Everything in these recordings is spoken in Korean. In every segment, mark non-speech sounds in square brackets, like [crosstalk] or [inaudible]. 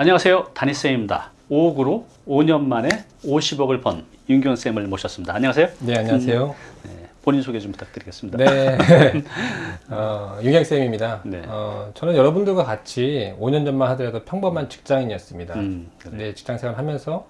안녕하세요. 다니쌤입니다. 5억으로 5년 만에 50억을 번 윤경쌤을 모셨습니다. 안녕하세요. 네, 안녕하세요. 네, 본인 소개 좀 부탁드리겠습니다. 네, [laughs] 어, 윤경쌤입니다. 네. 어, 저는 여러분들과 같이 5년 전만 하더라도 평범한 직장인이었습니다. 음, 그래. 네, 직장 생활 하면서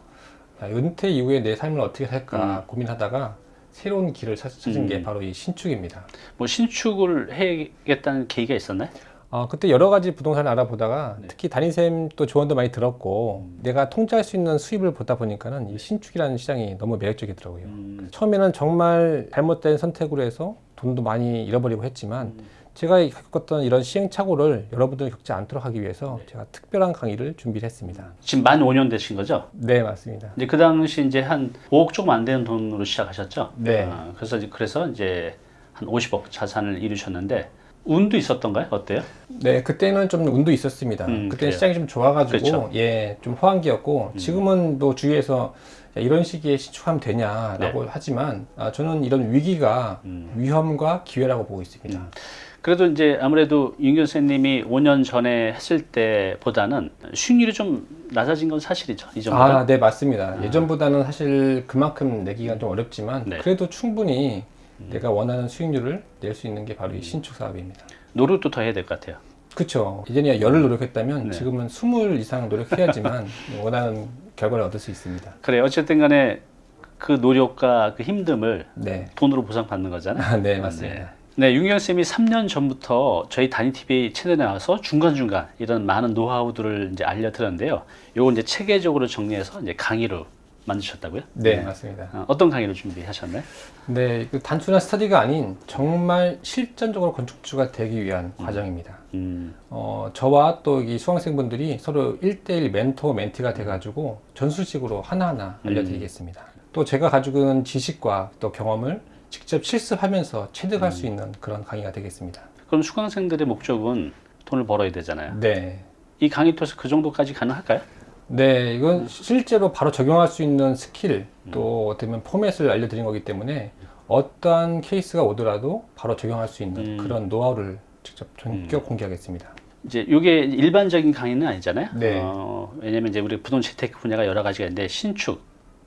야, 은퇴 이후에 내 삶을 어떻게 살까 고민하다가 새로운 길을 찾, 찾은 게 음. 바로 이 신축입니다. 뭐 신축을 해야겠다는 계기가 있었나요? 어, 그때 여러 가지 부동산을 알아보다가 네. 특히 담임쌤 또 조언도 많이 들었고 음. 내가 통제할 수 있는 수입을 보다 보니까는 이 신축이라는 시장이 너무 매력적이더라고요. 음, 처음에는 정말 잘못된 선택으로 해서 돈도 많이 잃어버리고 했지만 제가 겪었던 이런 시행착오를 여러분들이 겪지 않도록 하기 위해서 제가 특별한 강의를 준비를 했습니다. 지금 만 5년 되신 거죠? 네, 맞습니다. 이제 그 당시 이제 한 5억 조금 안 되는 돈으로 시작하셨죠? 네. 아, 그래서 이제 그래서 이제 한 50억 자산을 이루셨는데 운도 있었던가요? 어때요? 네, 그때는 좀 운도 있었습니다. 음, 그때 그래요. 시장이 좀 좋아가지고 그렇죠. 음. 예, 좀 호황기였고 지금은 뭐 주위에서 야, 이런 시기에 신축하면 되냐라고 하지만 아, 저는 이런 위기가 네. 음. 위험과 기회라고 보고 있습니다. 그래도 이제 아무래도 윤 교수님이 5년 전에 했을 때보다는 수익률이 좀 낮아진 건 사실이죠. 이 정도. 아, 네, 맞습니다. 예전보다는 사실 그만큼 내기가 좀 어렵지만 네. 음. 그래도 충분히 내가 원하는 수익률을 낼 수 있는 게 바로 이 신축 사업입니다. 노력도 더 해야 될 것 같아요. 그렇죠. 예전에 열을 노력했다면 네. 지금은 스물 이상 노력해야지만 [laughs] 원하는 결과를 얻을 수 있습니다. 그래 어쨌든 간에 그 노력과 그 힘듦을 네, 돈으로 보상받는 거잖아요. 아, [laughs] 네, 맞습니다. 네, 윤경 쌤이 3년 전부터 저희 다니 TV 채널에 나와서 중간중간 이런 많은 노하우들을 이제 알려드렸는데요. 요거 이제 체계적으로 정리해서 이제 강의로 만드셨다고요? 네, 맞습니다. 어, 어떤 강의를 준비하셨나요? 네, 그 단순한 스터디가 아닌 정말 실전적으로 건축주가 되기 위한 과정입니다. 음, 어, 저와 또 이 수강생분들이 서로 1대1 멘토 멘티가 돼가지고 전술식으로 하나하나 알려드리겠습니다. 또 제가 가지고 있는 지식과 또 경험을 직접 실습하면서 체득할 수 있는 그런 강의가 되겠습니다. 그럼 수강생들의 목적은 돈을 벌어야 되잖아요. 네. 이 강의 통해서 그 정도까지 가능할까요? 네, 이건 실제로 바로 적용할 수 있는 스킬, 또 어떻게 보면 포맷을 알려드린 거기 때문에 어떠한 케이스가 오더라도 바로 적용할 수 있는 음. 그런 노하우를 직접 전격 공개하겠습니다. 이제 이게 일반적인 강의는 아니잖아요. 네. 어, 왜냐면 이제 우리 부동산 재테크 분야가 여러 가지가 있는데 신축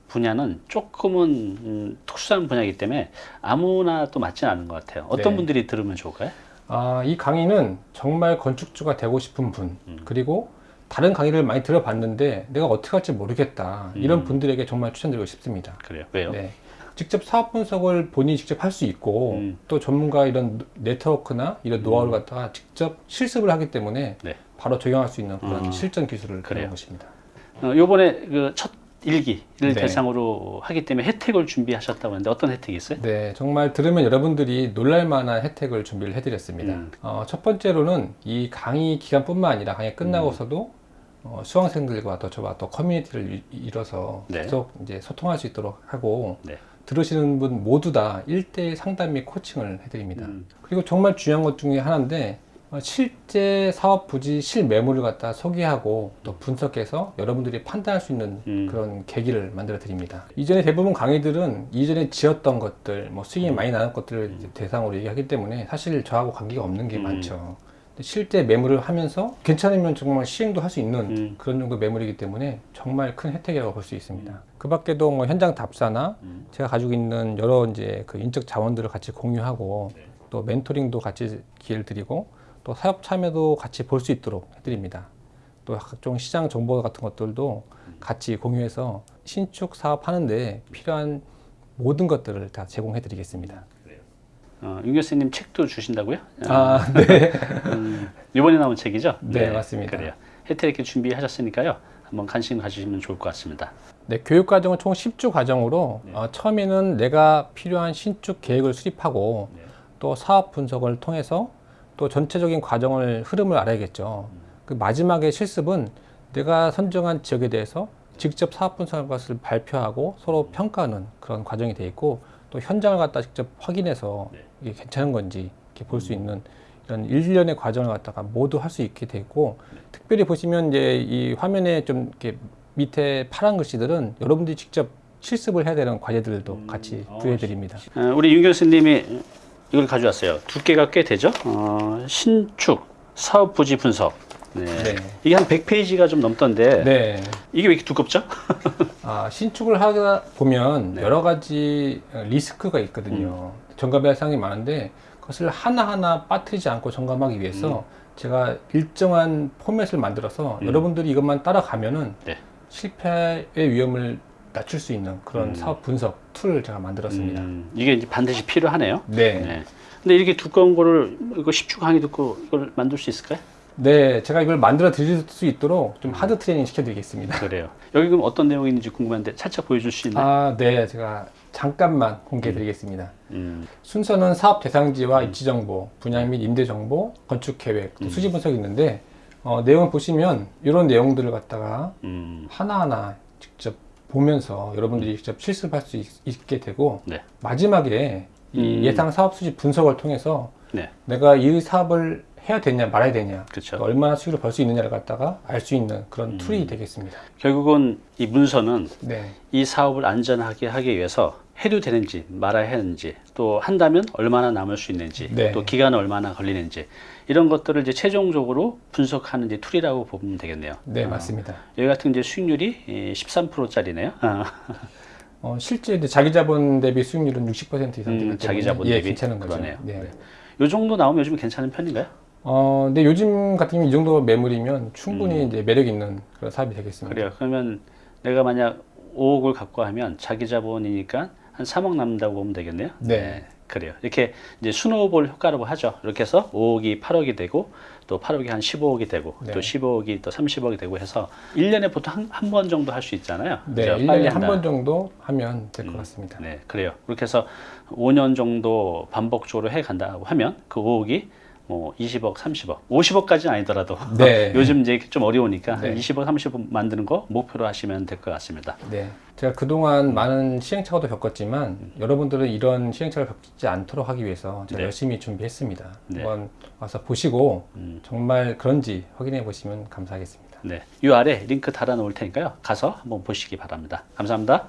분야는 조금은 음, 특수한 분야이기 때문에 아무나 또 맞지는 않은 것 같아요. 어떤 네. 분들이 들으면 좋을까요? 아, 이 강의는 정말 건축주가 되고 싶은 분, 음. 그리고 다른 강의를 많이 들어봤는데 내가 어떻게 할지 모르겠다. 이런 음. 분들에게 정말 추천드리고 싶습니다. 그래요. 왜요? 네. 직접 사업 분석을 본인이 직접 할 수 있고 음. 또 전문가 이런 네트워크나 이런 노하우를 갖다가 직접 실습을 하기 때문에 네. 바로 적용할 수 있는 그런 음. 실전 기술을 그래요. 배우는 것입니다. 어, 요번에 그첫 일기를 네. 대상으로 하기 때문에 혜택을 준비하셨다고 하는데 어떤 혜택이 있어요? 네, 정말 들으면 여러분들이 놀랄 만한 혜택을 준비를 해드렸습니다. 음. 어, 첫 번째로는 이 강의 기간뿐만 아니라 강의 끝나고서도 어, 수강생들과 또 저와 또 커뮤니티를 이- 이뤄서 네. 계속 이제 소통할 수 있도록 하고 네. 들으시는 분 모두 다 1대1 상담 및 코칭을 해드립니다. 음. 그리고 정말 중요한 것 중에 하나인데 어, 실제 사업 부지 실매물을 갖다 소개하고 또 분석해서 여러분들이 판단할 수 있는 음. 그런 계기를 만들어 드립니다. 이전에 대부분 강의들은 이전에 지었던 것들, 뭐 수익이 많이 나는 것들을 이제 대상으로 얘기하기 때문에 사실 저하고 관계가 없는 게 음. 많죠. 실제 매물을 하면서 괜찮으면 정말 시행도 할 수 있는 음. 그런 정도 매물이기 때문에 정말 큰 혜택이라고 볼 수 있습니다. 그 밖에도 뭐 현장 답사나 음. 제가 가지고 있는 여러 이제 그 인적 자원들을 같이 공유하고 네. 또 멘토링도 같이 기회를 드리고 또 사업 참여도 같이 볼 수 있도록 해드립니다. 또 각종 시장 정보 같은 것들도 같이 공유해서 신축 사업 하는데 필요한 모든 것들을 다 제공해 드리겠습니다. 어, 윤 교수님 책도 주신다고요? 아, 네. 음, 이번에 나온 책이죠? 네, 맞습니다. 그래요. 혜택 준비하셨으니까요. 한번 관심 가지시면 좋을 것 같습니다. 네, 교육 과정은 총 10주 과정으로 네. 어, 처음에는 내가 필요한 신축 계획을 수립하고 네. 또 사업 분석을 통해서 또 전체적인 과정을 흐름을 알아야겠죠. 음. 그 마지막에 실습은 내가 선정한 지역에 대해서 직접 사업 분석한 것을 발표하고 서로 평가하는 그런 과정이 돼 있고 또 현장을 갖다 직접 확인해서 네. 이게 괜찮은 건지 이렇게 볼 수 있는 이런 일련의 과정을 갖다가 모두 할 수 있게 돼 있고 특별히 보시면 이제 이 화면에 좀 이렇게 밑에 파란 글씨들은 여러분들이 직접 실습을 해야 되는 과제들도 같이 어, 부여해 드립니다. 어, 우리 윤 교수님이 이걸 가져왔어요. 두께가 꽤 되죠? 어, 신축 사업 부지 분석 네. 네. 이게 한 100페이지가 좀 넘던데 네. 이게 왜 이렇게 두껍죠? 아, 신축을 하다 보면 네. 여러 가지 리스크가 있거든요. 음. 점검할 사항이 많은데 그것을 하나하나 빠뜨리지 않고 점검하기 위해서 음. 제가 일정한 포맷을 만들어서 음. 여러분들이 이것만 따라가면은 네. 실패의 위험을 낮출 수 있는 그런 음. 사업 분석 툴을 제가 만들었습니다. 음, 이게 이제 반드시 필요하네요. 네. 네. 근데 이렇게 두꺼운 거를 이거 10주 강의 듣고 이걸 만들 수 있을까요? 네, 제가 이걸 만들어 드릴 수 있도록 음. 좀 하드 트레이닝 시켜드리겠습니다. 그래요. 여기 그럼 어떤 내용이 있는지 궁금한데 살짝 보여줄 수 있나요? 아, 네, 제가 잠깐만 공개해드리겠습니다. 음, 순서는 사업 대상지와 입지 정보, 분양 및 임대 정보, 건축 계획, 또 수지 분석이 있는데 어, 내용을 보시면 이런 내용들을 갖다가 음, 하나하나 직접 보면서 여러분들이 직접 실습할 수 있, 게 되고 네. 마지막에 이 음. 예상 사업 수지 분석을 통해서 네, 내가 이 사업을 해야 되냐 말아야 되냐 그렇죠. 얼마나 수익을 벌 수 있느냐를 갖다가 알 수 있는 그런 음. 툴이 되겠습니다. 결국은 이 문서는 네. 이 사업을 안전하게 하기 위해서 해도 되는지 말아야 하는지 또 한다면 얼마나 남을 수 있는지 네. 또 기간은 얼마나 걸리는지 이런 것들을 이제 최종적으로 분석하는 이제 툴이라고 보면 되겠네요. 네, 어, 맞습니다. 여기 같은 이제 수익률이 13%짜리네요. 어, 실제 이제 자기 자본 대비 수익률은 60% 이상 되기 음, 자기 자본 예, 대비 괜찮은 거죠. 그러네요. 네. 네. 이 정도 나오면 요즘 괜찮은 편인가요? 어, 근데 요즘 같은 경우 이 정도 매물이면 충분히 음. 이제 매력 있는 그런 사업이 되겠습니다. 그래요. 그러면 내가 만약 5억을 갖고 하면 자기 자본이니까 한 3억 남는다고 보면 되겠네요. 네. 그래요. 이렇게 이제 스노우볼 효과라고 하죠. 이렇게 해서 5억이 8억이 되고 또 8억이 한 15억이 되고 네. 또 15억이 또 30억이 되고 해서 1년에 보통 한 번 정도 할 수 있잖아요. 네, 그죠? 1년에 한다. 한번 정도 하면 될것 음, 같습니다. 네, 그래요. 그렇게 해서 5년 정도 반복적으로 해 간다고 하면 그 5억이 뭐 20억, 30억, 50억까지는 아니더라도 [laughs] 네. 요즘 이제 좀 어려우니까 네. 한 20억, 30억 만드는 거 목표로 하시면 될 것 같습니다. 네. 제가 그동안 많은 시행착오도 겪었지만 여러분들은 이런 시행착오를 겪지 않도록 하기 위해서 제가 네. 열심히 준비했습니다. 네. 한번 와서 보시고 음. 정말 그런지 확인해 보시면 감사하겠습니다. 네, 이 아래 링크 달아 놓을 테니까요. 가서 한번 보시기 바랍니다. 감사합니다.